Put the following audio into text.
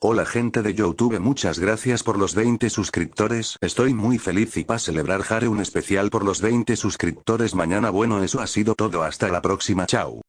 Hola gente de Youtube muchas gracias por los 20 suscriptores. Estoy muy feliz y para celebrar haré un especial por los 20 suscriptores mañana bueno eso ha sido todo hasta la próxima chao.